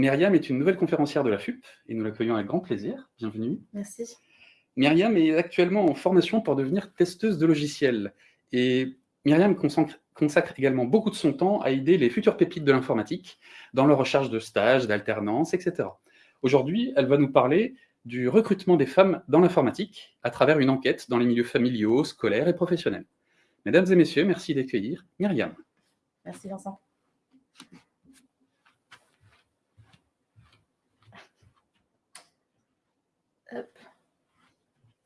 Myriam est une nouvelle conférencière de la FUP et nous l'accueillons avec grand plaisir. Bienvenue. Merci. Myriam est actuellement en formation pour devenir testeuse de logiciels. Et Myriam consacre, consacre également beaucoup de son temps à aider les futures pépites de l'informatique dans leur recherche de stages, d'alternance, etc. Aujourd'hui, elle va nous parler du recrutement des femmes dans l'informatique à travers une enquête dans les milieux familiaux, scolaires et professionnels. Mesdames et messieurs, merci d'accueillir Myriam. Merci Vincent.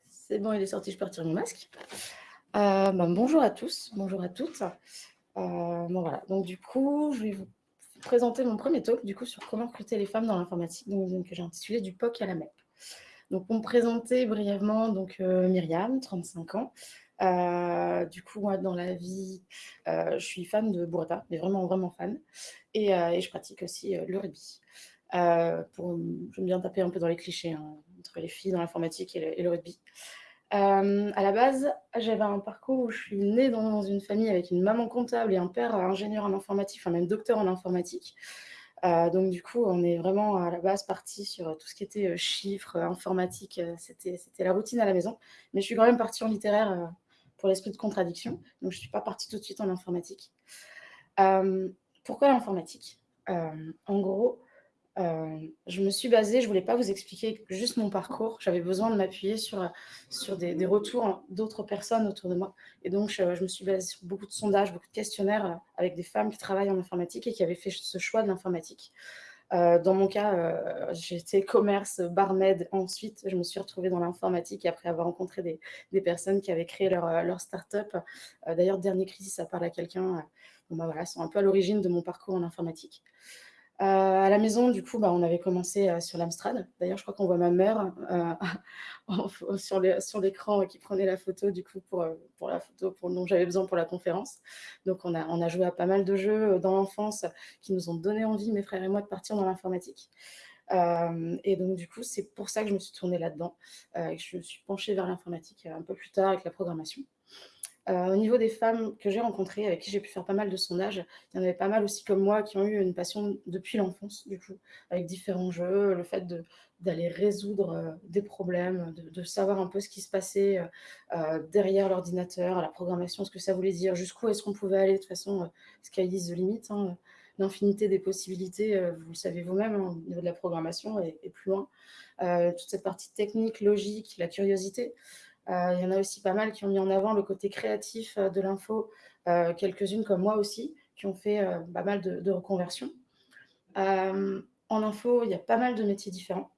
C'est bon, il est sorti, je peux retirer mon masque. Euh, ben, bonjour à tous, bonjour à toutes. Euh, bon, voilà. Donc du coup, je vais vous présenter mon premier talk du coup, sur comment recruter les femmes dans l'informatique, que j'ai intitulé « Du POC à la MEP ». Donc, me présenter brièvement, donc, euh, Myriam, 35 ans. du coup, moi, dans la vie, je suis fan de Burrata, mais vraiment, vraiment fan. Et, je pratique aussi le rugby. Pour, j'aime bien taper un peu dans les clichés hein, entre les filles dans l'informatique et, le rugby. Euh, à la base, j'avais un parcours où je suis née dans une famille avec une maman comptable et un père ingénieur en informatique, enfin même docteur en informatique. Euh, donc du coup, on est vraiment à la base parti sur tout ce qui était euh, chiffres, informatique, c'était la routine à la maison. Mais je suis quand même partie en littéraire pour l'esprit de contradiction, donc je ne suis pas partie tout de suite en informatique. pourquoi l'informatique? En gros, euh, je me suis basée, je ne voulais pas vous expliquer juste mon parcours, j'avais besoin de m'appuyer sur, sur des, retours d'autres personnes autour de moi. Et donc, je, me suis basée sur beaucoup de sondages, beaucoup de questionnaires euh, avec des femmes qui travaillent en informatique et qui avaient fait ce choix de l'informatique. Euh, dans mon cas, j'étais commerce, barmaid. Ensuite, je me suis retrouvée dans l'informatique après avoir rencontré des, des, personnes qui avaient créé leur, leur start-up. D'ailleurs, dernier crisis, ça parle à quelqu'un. bon, bah, voilà, sont un peu à l'origine de mon parcours en informatique. Euh, à la maison, du coup, bah, on avait commencé euh, sur l'Amstrad. D'ailleurs, je crois qu'on voit ma mère euh, sur l'écran qui prenait la photo, du coup, pour, la photo pour, dont j'avais besoin pour la conférence. Donc, on a, on a joué à pas mal de jeux dans l'enfance qui nous ont donné envie, mes frères et moi, de partir dans l'informatique. et donc, du coup, c'est pour ça que je me suis tournée là-dedans que je me suis penchée vers l'informatique un peu plus tard avec la programmation. Euh, au niveau des femmes que j'ai rencontrées, avec qui j'ai pu faire pas mal de sondages, il y en avait pas mal aussi comme moi qui ont eu une passion depuis l'enfance, du coup, avec différents jeux, le fait d'aller résoudre euh, des problèmes, de, savoir un peu ce qui se passait euh, derrière l'ordinateur, la programmation, ce que ça voulait dire, jusqu'où est-ce qu'on pouvait aller, de toute façon, sky is the limit, hein, l'infinité des possibilités, vous le savez vous-même, hein, au niveau de la programmation et, plus loin. toute cette partie technique, logique, la curiosité, il y en a aussi pas mal qui ont mis en avant le côté créatif euh, de l'info, euh, quelques-unes comme moi aussi, qui ont fait pas mal de, reconversions. en info, il y a pas mal de métiers différents.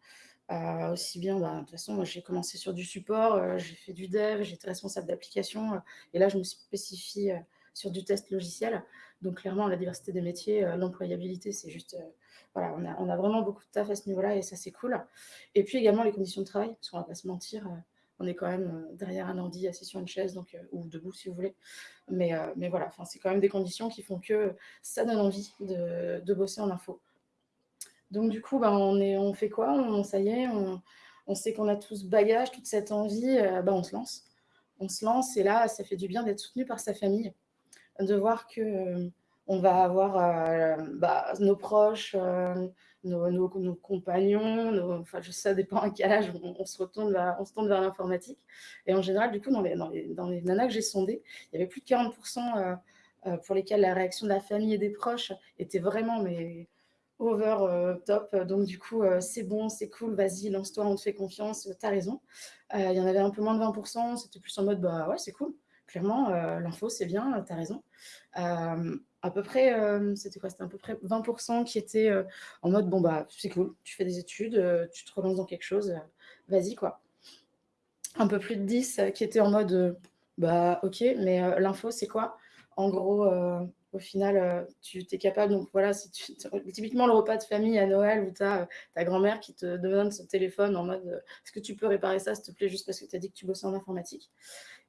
aussi bien, bah, de toute façon, j'ai commencé sur du support, j'ai fait du dev, j'étais responsable d'application, et là je me suis spécifiée sur du test logiciel. Donc clairement, la diversité des métiers, l'employabilité, c'est juste, voilà, on a, on a, vraiment beaucoup de taf à ce niveau-là, et ça c'est cool. Et puis également les conditions de travail, parce qu'on va pas se mentir, on est quand même euh, derrière un ordi assis sur une chaise, donc, euh, ou debout si vous voulez. Mais, euh, mais voilà, c'est quand même des conditions qui font que ça donne envie de, bosser en info. Donc du coup, ben, on, est, on fait quoi? On, Ça y est, on, sait qu'on a tout ce bagage, toute cette envie, ben, on se lance. On se lance et là, ça fait du bien d'être soutenu par sa famille, de voir que on va avoir bah, nos proches, nos, compagnons, enfin, ça dépend à quel âge on, se retourne vers, tourne vers l'informatique. Et en général, du coup, dans les, dans nanas que j'ai sondées, il y avait plus de 40% euh, euh, pour lesquels la réaction de la famille et des proches était vraiment mais, over euh, top. Donc, du coup, c'est bon, c'est cool, vas-y, lance-toi, on te fait confiance, t'as raison. il y en avait un peu moins de 20%, c'était plus en mode, bah ouais, c'est cool. Clairement, l'info, c'est bien, t'as raison à peu près, euh, c'était quoi C'était à peu près 20% qui étaient euh, en mode, bon, bah, c'est cool, tu fais des études, euh, tu te relances dans quelque chose, vas-y, quoi. Un peu plus de 10 qui étaient en mode, bah, ok, mais l'info, c'est quoi? En gros, au final, tu es capable, donc voilà, typiquement le repas de famille à Noël où tu as ta grand-mère qui te demande ce téléphone en mode, est-ce que tu peux réparer ça, s'il te plaît, juste parce que tu as dit que tu bossais en informatique?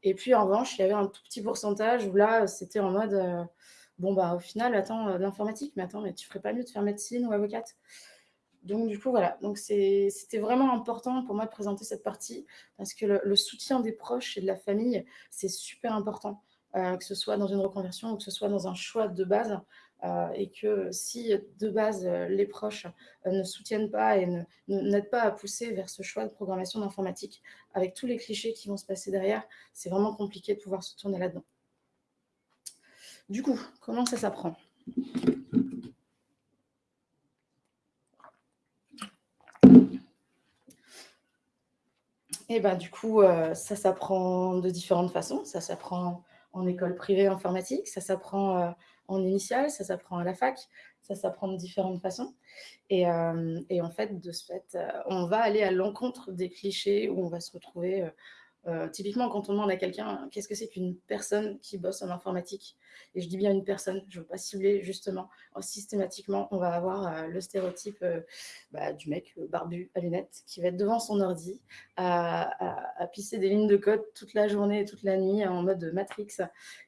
Et puis, en revanche, il y avait un tout petit pourcentage où là, c'était en mode bon, bah, au final, attends, euh, l'informatique, mais attends, mais tu ferais pas mieux de faire médecine ou avocate? Donc, du coup, voilà. Donc, c'était vraiment important pour moi de présenter cette partie parce que le, soutien des proches et de la famille, c'est super important. Euh, que ce soit dans une reconversion ou que ce soit dans un choix de base, euh, et que si de base les proches ne soutiennent pas et n'aident pas à pousser vers ce choix de programmation d'informatique, avec tous les clichés qui vont se passer derrière, c'est vraiment compliqué de pouvoir se tourner là-dedans. Du coup, comment ça s'apprend? Et eh ben, du coup, euh, ça s'apprend de différentes façons. Ça s'apprend en école privée informatique, ça s'apprend euh, en initiale, ça s'apprend à la fac, ça s'apprend de différentes façons. Et, euh, et, en fait, de ce fait, on va aller à l'encontre des clichés où on va se retrouver euh, typiquement, quand on demande à quelqu'un qu'est-ce que c'est qu'une personne qui bosse en informatique, et je dis bien une personne, je ne veux pas cibler justement, oh, systématiquement, on va avoir euh, le stéréotype euh, bah, du mec barbu à lunettes qui va être devant son ordi à, pisser des lignes de code toute la journée et toute la nuit en mode Matrix.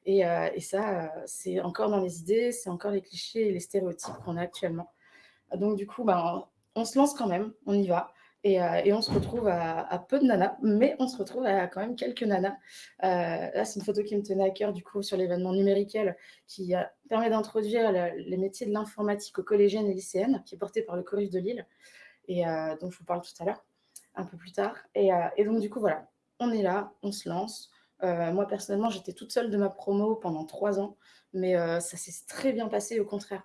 Et, ça, c'est encore dans les idées, c'est encore les clichés et les stéréotypes qu'on a actuellement. Donc du coup, ben, on se lance quand même, on y va. Euh, et, on se retrouve à, peu de nanas, mais on se retrouve à quand même quelques nanas. Euh, là, c'est une photo qui me tenait à cœur, du coup, sur l'événement numériquel, qui euh, permet d'introduire les métiers de l'informatique aux collégiennes et lycéennes, qui est porté par le Collège de Lille, et dont je vous parle tout à l'heure, un peu plus tard. Et, donc, du coup, voilà, on est là, on se lance. moi, personnellement, j'étais toute seule de ma promo pendant trois ans, mais ça s'est très bien passé, au contraire.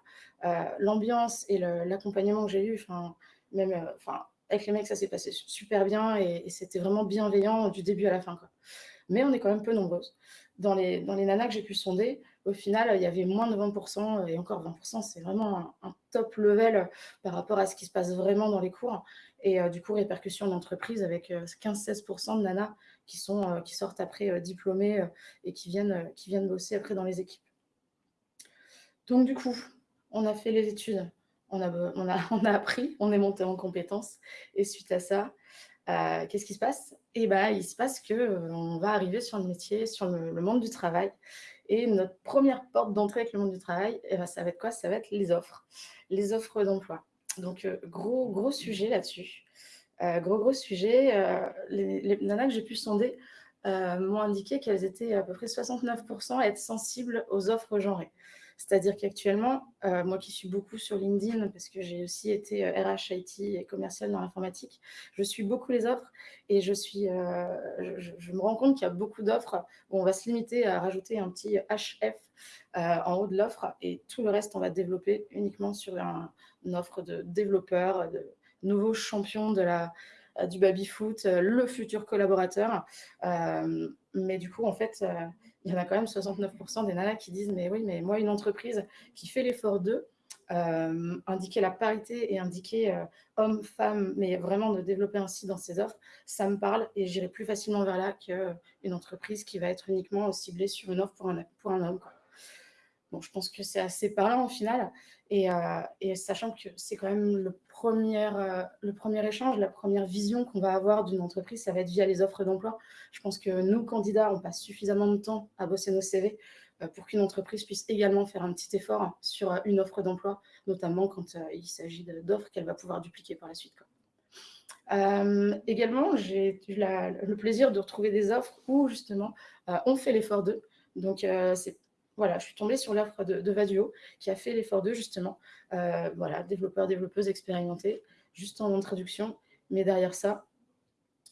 L'ambiance et l'accompagnement que j'ai eu, même, enfin, avec les mecs, ça s'est passé super bien et, c'était vraiment bienveillant du début à la fin. Mais on est quand même peu nombreuses. Dans les, dans les nanas que j'ai pu sonder, au final, il y avait moins de 20%, et encore 20%, c'est vraiment un, top level par rapport à ce qui se passe vraiment dans les cours. Et euh, du coup, répercussion d'entreprise avec 15-16% euh, de nanas qui, sont, euh, qui sortent après diplômées et qui viennent, qui viennent bosser après dans les équipes. Donc du coup, on a fait les études on a, on, on appris, on est monté en compétences. Et suite à ça, euh, qu'est-ce qui se passe? Eh bien, il se passe qu'on euh, va arriver sur le métier, sur le, monde du travail. Et notre première porte d'entrée avec le monde du travail, eh ben, ça va être quoi? Ça va être les offres, les offres d'emploi. Donc, euh, gros, gros sujet là-dessus. gros, gros sujet. Les, les, nanas que j'ai pu sonder m'ont indiqué qu'elles étaient à peu près 69% à être sensibles aux offres genrées. C'est-à-dire qu'actuellement, euh, moi qui suis beaucoup sur LinkedIn, parce que j'ai aussi été RH, euh, IT et commercial dans l'informatique, je suis beaucoup les offres et je, suis, euh, je, me rends compte qu'il y a beaucoup d'offres où on va se limiter à rajouter un petit HF en haut de l'offre et tout le reste, on va développer uniquement sur une offre de développeurs, de nouveaux champions de la, du baby-foot, le futur collaborateur. Mais du coup, en fait, il y en a quand même 69% des nanas qui disent Mais oui, mais moi, une entreprise qui fait l'effort d'eux, euh, indiquer la parité et indiquer euh, homme, femme, mais vraiment de développer ainsi dans ses offres, ça me parle et j'irai plus facilement vers là qu'une entreprise qui va être uniquement ciblée sur une offre pour un homme. Je pense que c'est assez parlant au final. Et, euh, sachant que c'est quand même le premier, euh, le premier échange, la première vision qu'on va avoir d'une entreprise, ça va être via les offres d'emploi. Je pense que nous, candidats, on passe suffisamment de temps à bosser nos CV euh, pour qu'une entreprise puisse également faire un petit effort sur une offre d'emploi, notamment quand il s'agit d'offres qu'elle va pouvoir dupliquer par la suite. également, j'ai eu le plaisir de retrouver des offres où justement on fait l'effort d'eux. Donc, c'est voilà, je suis tombée sur l'offre de, Vaduo qui a fait l'effort d'eux, justement. Euh, voilà, développeur, développeuse expérimentés, juste en introduction. Mais derrière ça,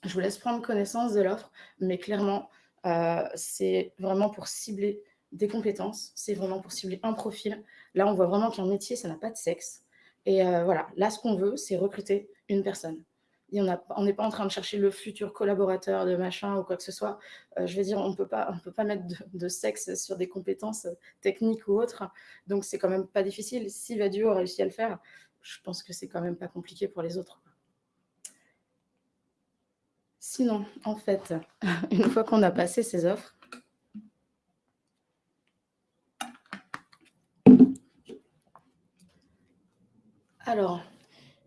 je vous laisse prendre connaissance de l'offre, mais clairement, euh, c'est vraiment pour cibler des compétences, c'est vraiment pour cibler un profil. Là, on voit vraiment qu'un métier, ça n'a pas de sexe. Et euh, voilà, là, ce qu'on veut, c'est recruter une personne on n'est pas en train de chercher le futur collaborateur de machin ou quoi que ce soit. Euh, je veux dire, on ne peut pas mettre de, sexe sur des compétences techniques ou autres. Donc, c'est quand même pas difficile. Si Vadio a réussi à le faire, je pense que c'est quand même pas compliqué pour les autres. Sinon, en fait, une fois qu'on a passé ces offres, alors,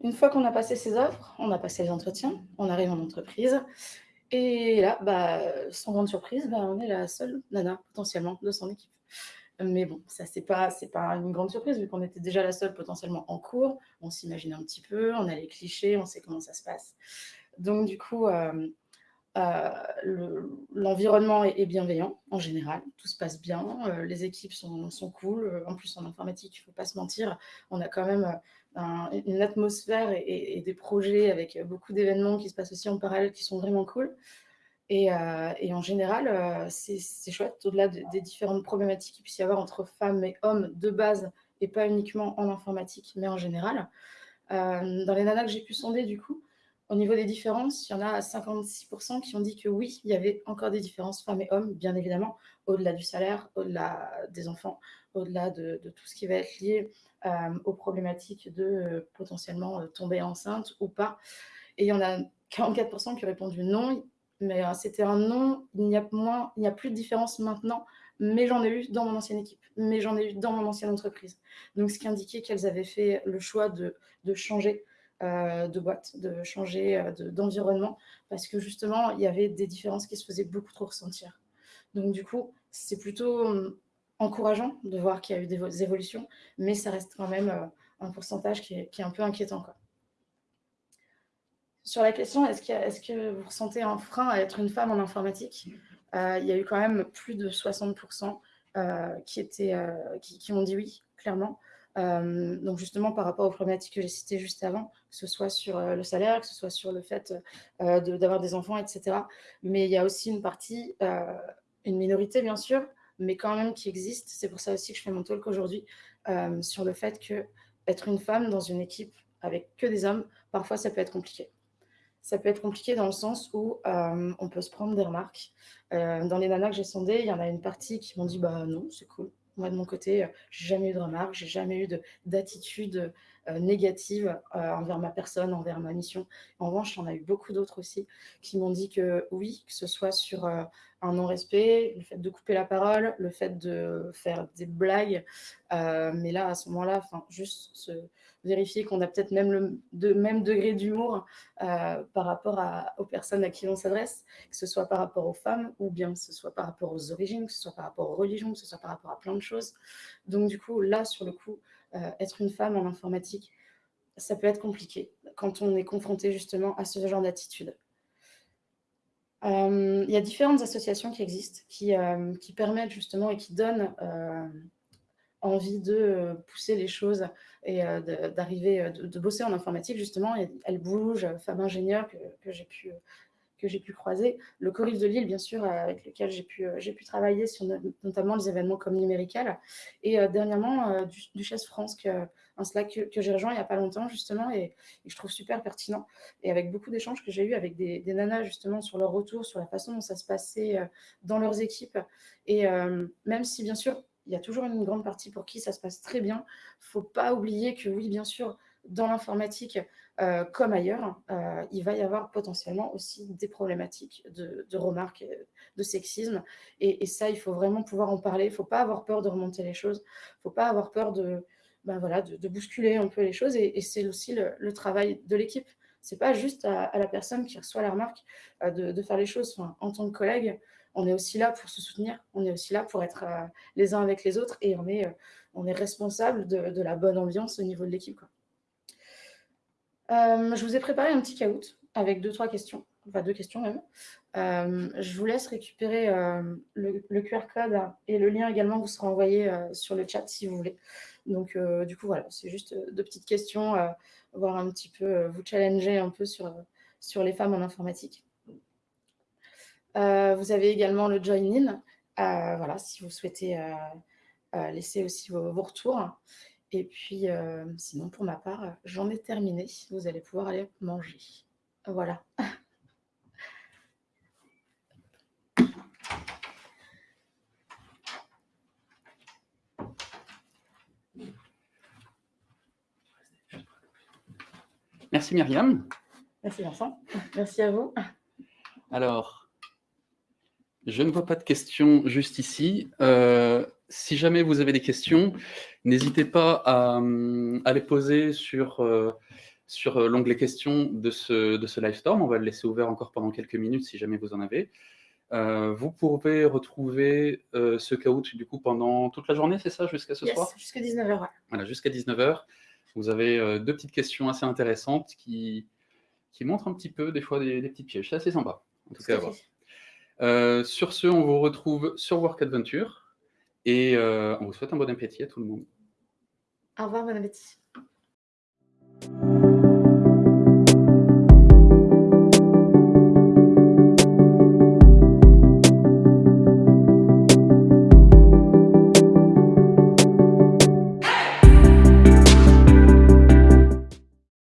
une fois qu'on a passé ses offres, on a passé les entretiens, on arrive en entreprise. Et là, bah, sans grande surprise, bah, on est la seule nana potentiellement de son équipe. Mais bon, ça, c'est pas, pas une grande surprise vu qu'on était déjà la seule potentiellement en cours. On s'imagine un petit peu, on a les clichés, on sait comment ça se passe. Donc, du coup, euh, l'environnement est, bienveillant en général, tout se passe bien, les équipes sont, sont, cool. En plus, en informatique, il ne faut pas se mentir, on a quand même une atmosphère et, des projets avec beaucoup d'événements qui se passent aussi en parallèle qui sont vraiment cool. Et, en général, c'est chouette, au-delà des différentes problématiques qu'il puisse y avoir entre femmes et hommes de base, et pas uniquement en informatique, mais en général. dans les nanas que j'ai pu sonder, du coup, au niveau des différences, il y en a 56% qui ont dit que oui, il y avait encore des différences femmes et hommes, bien évidemment, au-delà du salaire, au-delà des enfants, au-delà de, tout ce qui va être lié euh, aux problématiques de euh, potentiellement euh, tomber enceinte ou pas. Et il y en a 44% qui ont répondu non, mais c'était un non, il n'y a, moins, il n'y a plus de différence maintenant, mais j'en ai eu dans mon ancienne équipe, mais j'en ai eu dans mon ancienne entreprise. Donc, ce qui indiquait qu'elles avaient fait le choix de, de changer euh, de boîte, de changer euh, d'environnement, parce que justement, il y avait des différences qui se faisaient beaucoup trop ressentir. Donc du coup, c'est plutôt hum, encourageant de voir qu'il y a eu des évolutions, mais ça reste quand même euh, un pourcentage qui est, un peu inquiétant. Sur la question, est-ce que vous ressentez un frein à être une femme en informatique? Il y a eu quand même plus de 60% qui, étaient, qui, ont dit oui, clairement. Euh, donc justement, par rapport aux problématiques que j'ai citées juste avant, que ce soit sur euh, le salaire, que ce soit sur le fait euh, d'avoir des enfants, etc. Mais il y a aussi une partie, une minorité bien sûr, mais quand même qui existe. C'est pour ça aussi que je fais mon talk aujourd'hui sur le fait que être une femme dans une équipe avec que des hommes, parfois ça peut être compliqué. Ça peut être compliqué dans le sens où on peut se prendre des remarques. dans les nanas que j'ai sondées, il y en a une partie qui m'ont dit bah non, c'est cool, moi, de mon côté, euh, j'ai jamais eu de remarques, j'ai jamais eu d'attitude euh, négative euh, envers ma personne, envers ma mission. En revanche, il y en a eu beaucoup d'autres aussi qui m'ont dit que oui, que ce soit sur un non-respect, le fait de couper la parole, le fait de faire des blagues, mais là, à ce moment-là, juste vérifier qu'on a peut-être même le même degré d'humour euh, par rapport aux personnes à qui on s'adresse, que ce soit par rapport aux femmes ou bien que ce soit par rapport aux origines, que ce soit par rapport aux religions, que ce soit par rapport à plein de choses. Donc du coup, là, sur le coup, euh, être une femme en informatique, ça peut être compliqué quand on est confronté justement à ce genre d'attitude. Euh, il y a différentes associations qui existent, qui, qui permettent justement et qui donnent envie de euh, pousser les choses et euh, d'arriver, euh, de, bosser en informatique, justement. Elle bouge, femme ingénieure que j'ai pu, que j'ai pu croiser. Le Corif de Lille, bien sûr, avec lequel j'ai pu, j'ai pu travailler sur notamment les événements comme Numérical. Et dernièrement, du, Duchesse France, que, un Slack que, j'ai rejoint il n'y a pas longtemps, justement, et, je trouve super pertinent. Et avec beaucoup d'échanges que j'ai eu avec des, nanas, justement, sur leur retour, sur la façon dont ça se passait dans leurs équipes. Et même si, bien sûr, il y a toujours une grande partie pour qui ça se passe très bien. Il ne faut pas oublier que oui, bien sûr, dans l'informatique, euh, comme ailleurs, euh, il va y avoir potentiellement aussi des problématiques de, remarques, de sexisme. Et, ça, il faut vraiment pouvoir en parler. Il ne faut pas avoir peur de remonter les choses. Il ne faut pas avoir peur de, ben de, bousculer un peu les choses. Et, c'est aussi le, travail de l'équipe. Ce n'est pas juste à, la personne qui reçoit la remarque euh, de, faire les choses en tant que collègue on est aussi là pour se soutenir, on est aussi là pour être euh, les uns avec les autres et euh, on est responsable de, la bonne ambiance au niveau de l'équipe. Euh, je vous ai préparé un petit caout avec deux, trois questions, enfin deux questions même. je vous laisse récupérer le, QR code et le lien également vous sera envoyé sur le chat si vous voulez. Donc, du coup, voilà, c'est juste deux petites questions, voir un petit peu, vous challenger un peu sur, sur les femmes en informatique. Euh, vous avez également le join-in, euh, voilà, si vous souhaitez euh, laisser aussi vos, retours. Et puis, sinon, pour ma part, j'en ai terminé. Vous allez pouvoir aller manger. Voilà. Merci Myriam. Merci Vincent. Merci à vous. Alors, je ne vois pas de questions juste ici. Euh, si jamais vous avez des questions, n'hésitez pas à, les poser sur, euh, sur euh, l'onglet questions de ce, de ce Livestorm. On va le laisser ouvert encore pendant quelques minutes si jamais vous en avez. vous pouvez retrouver ce caout du coup pendant toute la journée, c'est ça, jusqu'à ce soir? Jusqu'à 19h. Voilà, jusqu'à 19h. Vous avez deux petites questions assez intéressantes qui, qui montrent un petit peu des fois des, des petits pièges. C'est assez sympa. En tout, cas, à voir. Euh, sur ce, on vous retrouve sur Work Adventure et euh, on vous souhaite un bon appétit à tout le monde. Au revoir, bon appétit.